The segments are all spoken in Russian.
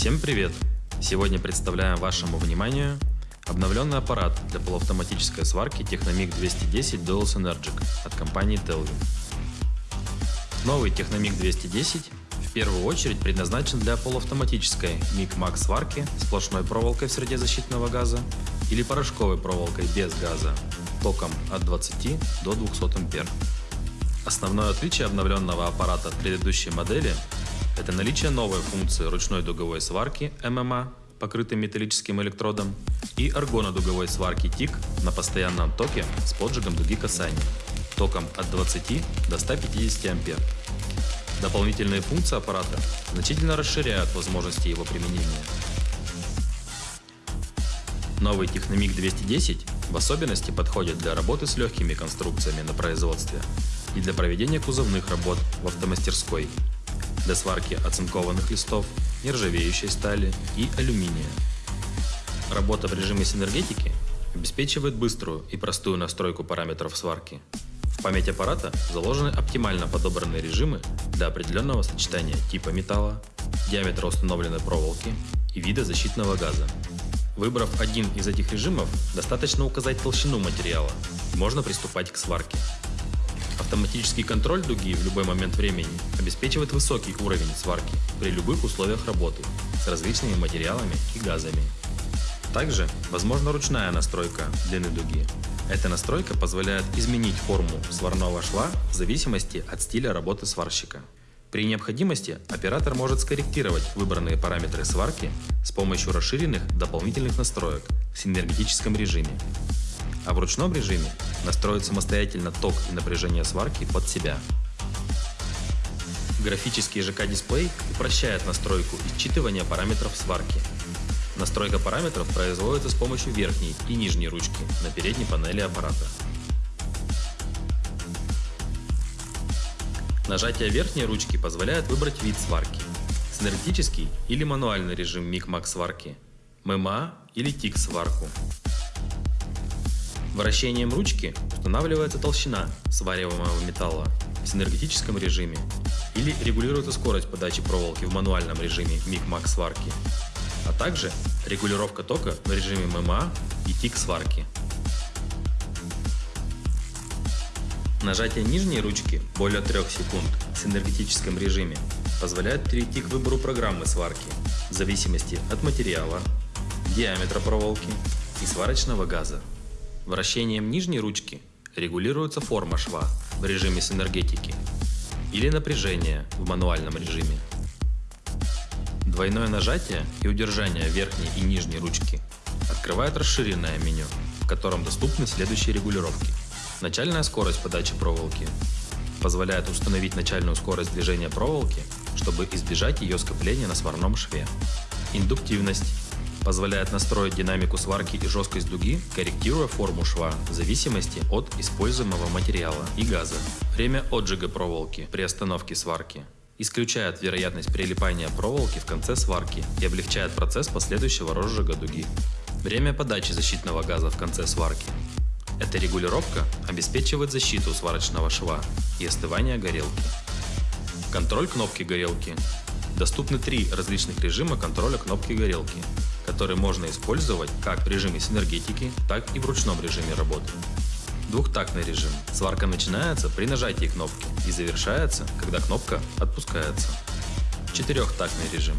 Всем привет! Сегодня представляем вашему вниманию обновленный аппарат для полуавтоматической сварки Technomic 210 Dual Synergic от компании Telvin. Новый Technomic 210 в первую очередь предназначен для полуавтоматической MIG-MAX сварки сплошной проволокой в среде защитного газа или порошковой проволокой без газа током от 20 до 200 ампер. Основное отличие обновленного аппарата от предыдущей модели – это наличие новой функции ручной дуговой сварки ММА, покрытой металлическим электродом, и аргонодуговой сварки ТИК на постоянном токе с поджигом дуги касания, током от 20 до 150 ампер. Дополнительные функции аппарата значительно расширяют возможности его применения. Новый Technomic 210 в особенности подходит для работы с легкими конструкциями на производстве и для проведения кузовных работ в автомастерской, для сварки оцинкованных листов, нержавеющей стали и алюминия. Работа в режиме синергетики обеспечивает быструю и простую настройку параметров сварки. В память аппарата заложены оптимально подобранные режимы для определенного сочетания типа металла, диаметра установленной проволоки и вида защитного газа. Выбрав один из этих режимов, достаточно указать толщину материала, можно приступать к сварке. Автоматический контроль дуги в любой момент времени обеспечивает высокий уровень сварки при любых условиях работы с различными материалами и газами. Также возможна ручная настройка длины дуги. Эта настройка позволяет изменить форму сварного шва в зависимости от стиля работы сварщика. При необходимости оператор может скорректировать выбранные параметры сварки с помощью расширенных дополнительных настроек в синергетическом режиме а в ручном режиме настроить самостоятельно ток и напряжение сварки под себя. Графический ЖК-дисплей упрощает настройку и считывание параметров сварки. Настройка параметров производится с помощью верхней и нижней ручки на передней панели аппарата. Нажатие верхней ручки позволяет выбрать вид сварки – синергетический или мануальный режим миг-мак сварки, ММА или ТИК сварку. Вращением ручки устанавливается толщина свариваемого металла в синергетическом режиме или регулируется скорость подачи проволоки в мануальном режиме миг-мак сварки, а также регулировка тока в режиме ММА и тик сварки. Нажатие нижней ручки более 3 секунд в синергетическом режиме позволяет перейти к выбору программы сварки в зависимости от материала, диаметра проволоки и сварочного газа. Вращением нижней ручки регулируется форма шва в режиме синергетики или напряжение в мануальном режиме. Двойное нажатие и удержание верхней и нижней ручки открывает расширенное меню, в котором доступны следующие регулировки. Начальная скорость подачи проволоки позволяет установить начальную скорость движения проволоки, чтобы избежать ее скопления на сварном шве. Индуктивность позволяет настроить динамику сварки и жесткость дуги, корректируя форму шва в зависимости от используемого материала и газа. Время отжига проволоки при остановке сварки исключает вероятность прилипания проволоки в конце сварки и облегчает процесс последующего розжига дуги. Время подачи защитного газа в конце сварки. Эта регулировка обеспечивает защиту сварочного шва и остывание горелки. Контроль кнопки горелки. Доступны три различных режима контроля кнопки горелки который можно использовать как в режиме синергетики, так и в ручном режиме работы. Двухтактный режим. Сварка начинается при нажатии кнопки и завершается, когда кнопка отпускается. Четырехтактный режим.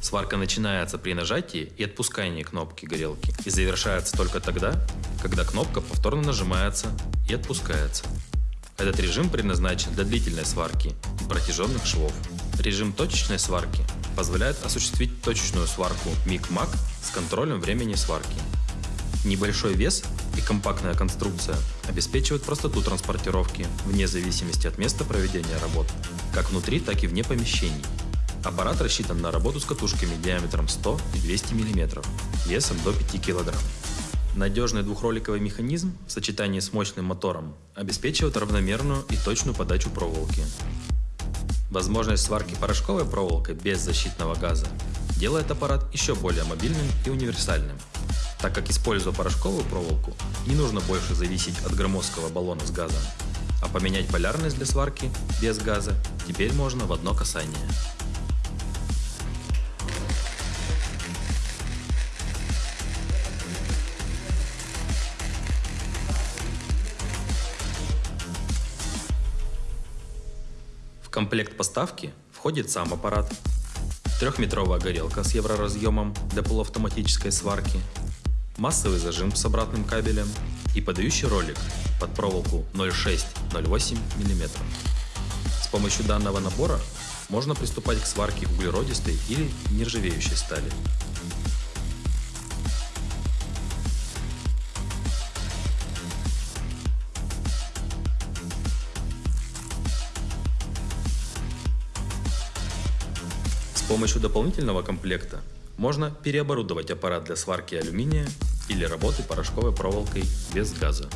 Сварка начинается при нажатии и отпускании кнопки горелки и завершается только тогда, когда кнопка повторно нажимается и отпускается. Этот режим предназначен для длительной сварки и протяженных швов. Режим точечной сварки позволяет осуществить точечную сварку миг-маг с контролем времени сварки. Небольшой вес и компактная конструкция обеспечивают простоту транспортировки вне зависимости от места проведения работ, как внутри, так и вне помещений. Аппарат рассчитан на работу с катушками диаметром 100 и 200 мм, весом до 5 кг. Надежный двухроликовый механизм в сочетании с мощным мотором обеспечивает равномерную и точную подачу проволоки. Возможность сварки порошковой проволокой без защитного газа делает аппарат еще более мобильным и универсальным, так как используя порошковую проволоку, не нужно больше зависеть от громоздкого баллона с газом, а поменять полярность для сварки без газа теперь можно в одно касание. Комплект поставки входит сам аппарат, трехметровая горелка с евроразъемом для полуавтоматической сварки, массовый зажим с обратным кабелем и подающий ролик под проволоку 0,6-0,8 мм. С помощью данного набора можно приступать к сварке углеродистой или нержавеющей стали. Помощью дополнительного комплекта можно переоборудовать аппарат для сварки алюминия или работы порошковой проволокой без газа.